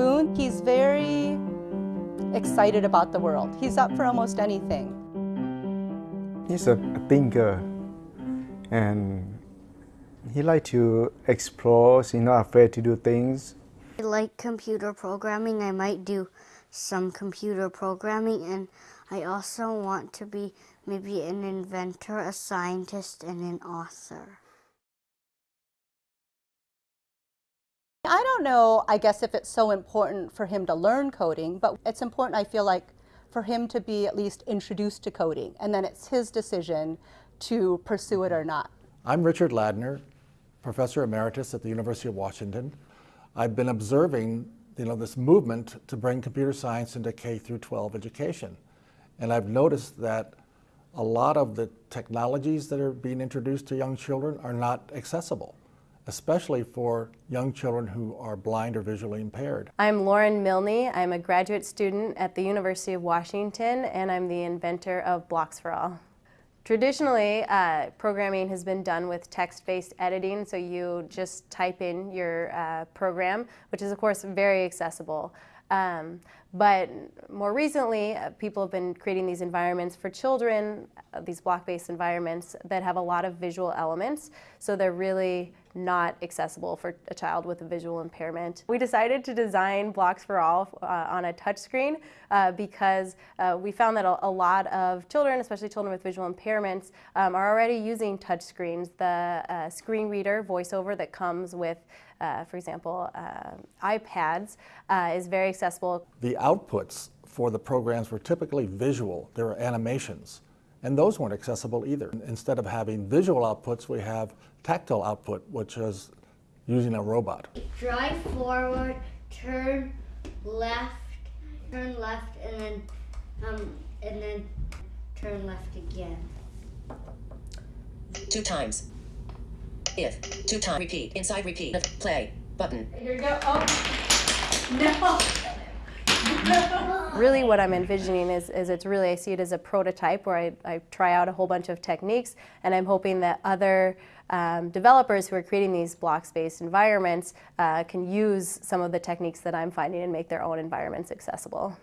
Boone, he's very excited about the world. He's up for almost anything. He's a, a thinker and he likes to explore, he's not afraid to do things. I like computer programming. I might do some computer programming and I also want to be maybe an inventor, a scientist, and an author. I don't know, I guess, if it's so important for him to learn coding, but it's important, I feel like, for him to be at least introduced to coding, and then it's his decision to pursue it or not. I'm Richard Ladner, Professor Emeritus at the University of Washington. I've been observing you know, this movement to bring computer science into K through 12 education. And I've noticed that a lot of the technologies that are being introduced to young children are not accessible, especially for young children who are blind or visually impaired. I'm Lauren Milne. I'm a graduate student at the University of Washington, and I'm the inventor of Blocks for All. Traditionally, uh, programming has been done with text-based editing, so you just type in your uh, program, which is of course very accessible. Um, but more recently, uh, people have been creating these environments for children, uh, these block-based environments that have a lot of visual elements, so they're really not accessible for a child with a visual impairment. We decided to design Blocks for All uh, on a touchscreen uh, because uh, we found that a, a, lot of children, especially children with visual impairments, um, are already using touchscreens. The uh, screen reader voiceover that comes with uh, for example, uh, iPads, is very accessible. The outputs for the programs were typically visual. There were animations. And those weren't accessible either. Instead of having visual outputs, we have tactile output, which is using a robot. Drive forward, turn left, turn left, and then, um, and then turn left again. Two times. If. Two time repeat. Inside repeat. Play. Button. Here we go. Oh. No. Really what I'm envisioning is, is it's really, I see it as a prototype where I, I try out a whole bunch of techniques and I'm hoping that other um, developers who are creating these blocks-based environments uh, can use some of the techniques that I'm finding and make their own environments accessible.